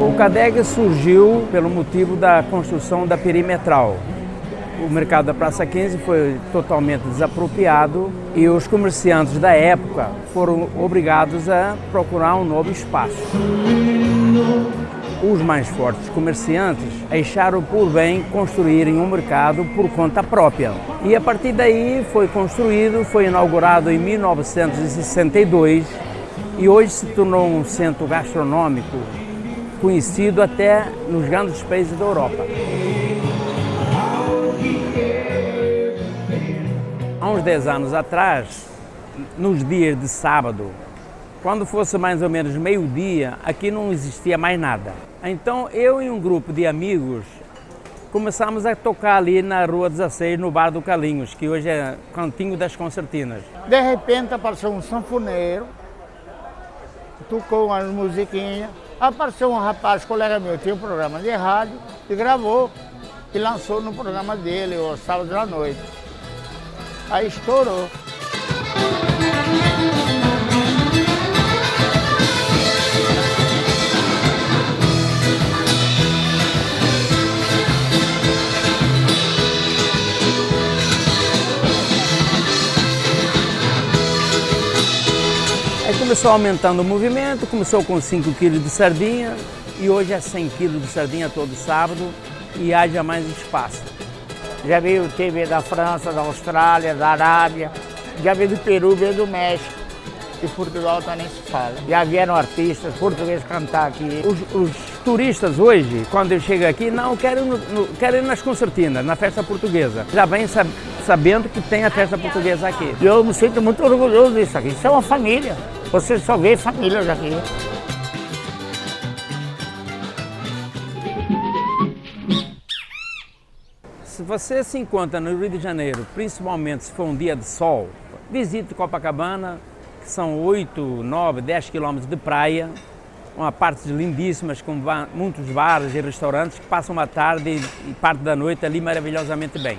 O CADEG surgiu pelo motivo da construção da perimetral. O mercado da Praça 15 foi totalmente desapropriado e os comerciantes da época foram obrigados a procurar um novo espaço. Os mais fortes comerciantes acharam por bem construírem um mercado por conta própria. E a partir daí foi construído, foi inaugurado em 1962 e hoje se tornou um centro gastronômico conhecido até nos grandes países da Europa. Há uns 10 anos atrás, nos dias de sábado, quando fosse mais ou menos meio-dia, aqui não existia mais nada. Então eu e um grupo de amigos começamos a tocar ali na Rua 16, no Bar do Calinhos, que hoje é Cantinho das Concertinas. De repente apareceu um sanfoneiro, tocou umas musiquinhas, apareceu um rapaz, colega meu, tinha um programa de rádio, e gravou e lançou no programa dele, o sábado à noite. Aí estourou. Começou aumentando o movimento, começou com 5 quilos de sardinha e hoje é 100 quilos de sardinha todo sábado e haja mais espaço. Já veio TV da França, da Austrália, da Arábia, já veio do Peru, veio do México. E Portugal também se fala. Já vieram artistas portugueses cantar aqui. Os, os turistas hoje, quando eu chego aqui, não querem, no, querem ir nas concertinas, na festa portuguesa. Já vem sab, sabendo que tem a festa portuguesa aqui. Eu me sinto muito orgulhoso disso aqui. Isso é uma família. Você só vê famílias aqui. Se você se encontra no Rio de Janeiro, principalmente se for um dia de sol, visite Copacabana, que são 8, 9, 10 quilômetros de praia, uma parte lindíssimas com muitos bares e restaurantes que passam uma tarde e parte da noite ali maravilhosamente bem.